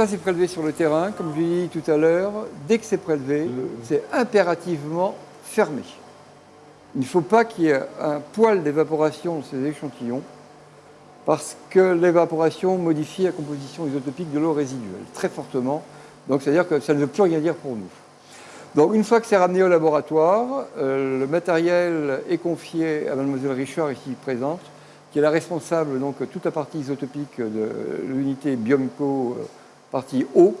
ça c'est prélevé sur le terrain, comme je l'ai dit tout à l'heure. Dès que c'est prélevé, c'est impérativement fermé. Il ne faut pas qu'il y ait un poil d'évaporation dans ces échantillons parce que l'évaporation modifie la composition isotopique de l'eau résiduelle très fortement. Donc c'est-à-dire que ça ne veut plus rien dire pour nous. Donc une fois que c'est ramené au laboratoire, euh, le matériel est confié à mademoiselle Richard ici présente, qui est la responsable donc toute la partie isotopique de l'unité Biomco euh, partie eau.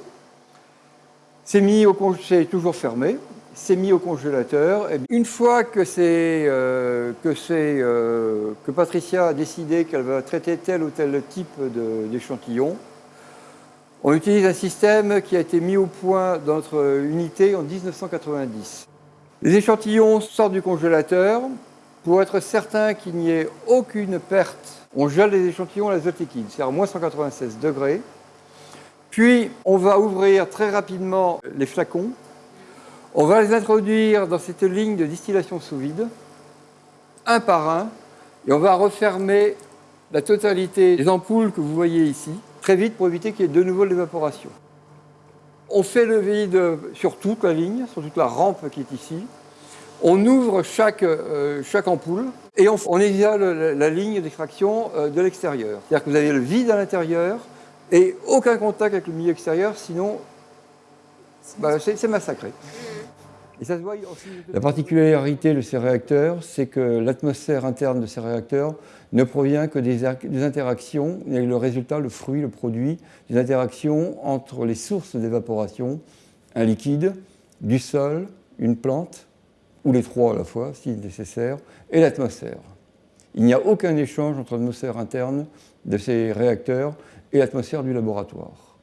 C'est mis au c'est toujours fermé, c'est mis au congélateur. Et une fois que, euh, que, euh, que Patricia a décidé qu'elle va traiter tel ou tel type d'échantillon, on utilise un système qui a été mis au point dans notre unité en 1990. Les échantillons sortent du congélateur. Pour être certain qu'il n'y ait aucune perte, on gèle les échantillons à l'azote liquide, c'est à moins 196 degrés. Puis, on va ouvrir très rapidement les flacons. On va les introduire dans cette ligne de distillation sous vide, un par un, et on va refermer la totalité des ampoules que vous voyez ici, très vite pour éviter qu'il y ait de nouveau l'évaporation. On fait le vide sur toute la ligne, sur toute la rampe qui est ici. On ouvre chaque, euh, ampoule et on, isole la, ligne d'extraction euh, de l'extérieur. C'est-à-dire que vous avez le vide à l'intérieur et aucun contact avec le milieu extérieur, sinon bah, c'est massacré. Et ça se voit aussi... La particularité de ces réacteurs, c'est que l'atmosphère interne de ces réacteurs ne provient que des, des, interactions, et le résultat, le fruit, le produit, des interactions entre les sources d'évaporation, un liquide, du sol, une plante, ou les trois à la fois, si nécessaire, et l'atmosphère. Il n'y a aucun échange entre l'atmosphère interne de ces réacteurs et l'atmosphère du laboratoire.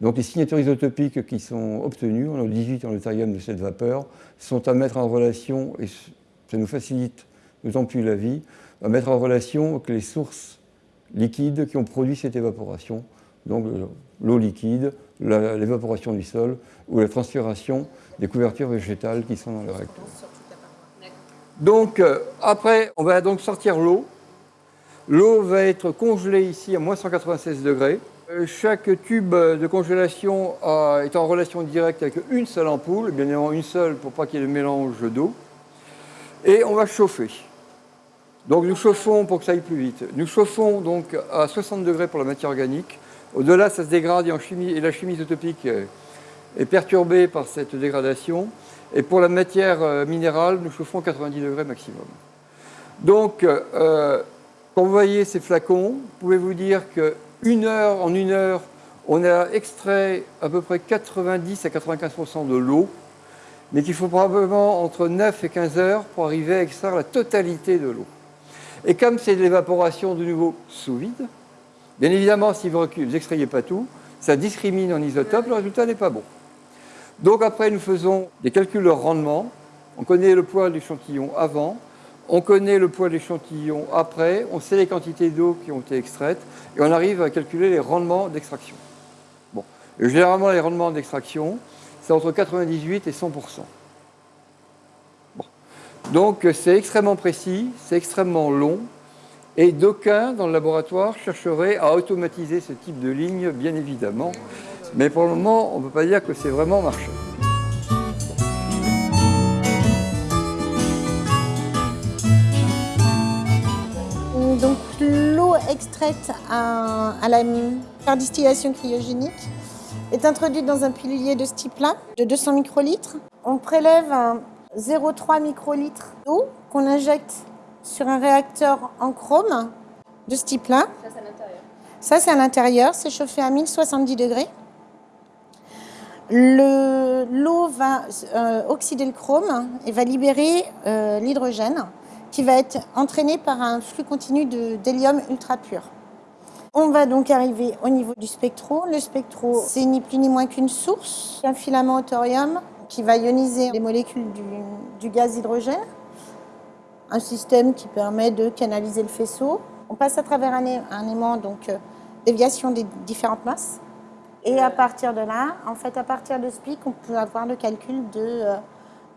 Donc les signatures isotopiques qui sont obtenues, on a 18 en deutérium de cette vapeur, sont à mettre en relation, et ça nous facilite d'autant plus la vie, à mettre en relation avec les sources liquides qui ont produit cette évaporation, donc l'eau liquide, l'évaporation du sol ou la transpiration des couvertures végétales qui sont dans le réacteur. Donc euh, après, on va donc sortir l'eau. L'eau va être congelée ici à moins 196 degrés. Euh, chaque tube de congélation est en relation directe avec une seule ampoule, bien évidemment une seule pour pas qu'il y ait de mélange d'eau. Et on va chauffer. Donc nous chauffons pour que ça aille plus vite. Nous chauffons donc à 60 degrés pour la matière organique. Au-delà, ça se dégrade et, chimie, et la chimie isotopique est perturbée par cette dégradation. Et pour la matière euh, minérale, nous chauffons 90 degrés maximum. Donc, euh, quand vous voyez ces flacons, pouvez-vous dire qu'une heure, en une heure, on a extrait à peu près 90 à 95% de l'eau, mais qu'il faut probablement entre 9 et 15 heures pour arriver à extraire la totalité de l'eau. Et comme c'est de l'évaporation de nouveau sous vide, bien évidemment, si vous n'extrayez pas tout, ça discrimine en isotope, le résultat n'est pas bon. Donc après, nous faisons des calculs de rendement. On connaît le poids de l'échantillon avant, on connaît le poids de l'échantillon après, on sait les quantités d'eau qui ont été extraites, et on arrive à calculer les rendements d'extraction. Bon. généralement, les rendements d'extraction, c'est entre 98 et 100% bon. Donc c'est extrêmement précis, c'est extrêmement long, et d'aucuns dans le laboratoire chercheraient à automatiser ce type de ligne, bien évidemment. Mais pour le moment, on ne peut pas dire que c'est vraiment marché. Donc l'eau extraite à, la par distillation cryogénique est introduite dans un pilulier de ce type-là, de 200 microlitres. On prélève 0,3 microlitres d'eau qu'on injecte sur un réacteur en chrome de ce type-là. Ça, c'est à l'intérieur. Ça, c'est à l'intérieur. C'est chauffé à 1070 degrés. L'eau va euh, oxyder le chrome et va libérer euh, l'hydrogène qui va être entraîné par un flux continu d'hélium ultra pur. On va donc arriver au niveau du spectro. Le spectro, c'est ni plus ni moins qu'une source, un filament au thorium qui va ioniser les molécules du, gaz hydrogène, un système qui permet de canaliser le faisceau. On passe à travers un, un aimant, donc euh, déviation des différentes masses. Et à partir de là, en fait, à partir de ce pic, on peut avoir le calcul de, euh,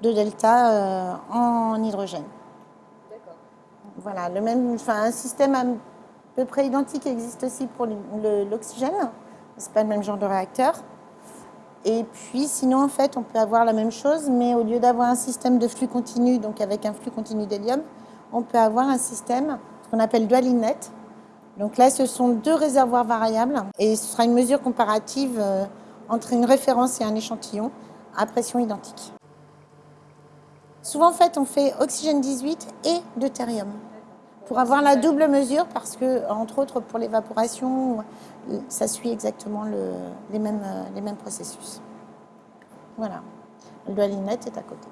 de delta euh, en hydrogène. D'accord. Voilà, le même, enfin, un système à peu près identique existe aussi pour l'oxygène. C'est pas le même genre de réacteur. Et puis sinon, en fait, on peut avoir la même chose, mais au lieu d'avoir un système de flux continu, donc avec un flux continu d'hélium, on peut avoir un système qu'on appelle dual inlet. Donc là, ce sont deux réservoirs variables et ce sera une mesure comparative euh, entre une référence et un échantillon à pression identique. Souvent, en fait, on fait oxygène 18 et deutérium pour avoir la double mesure parce que, entre autres, pour l'évaporation, ça suit exactement les, mêmes, processus. Voilà. Le est à côté.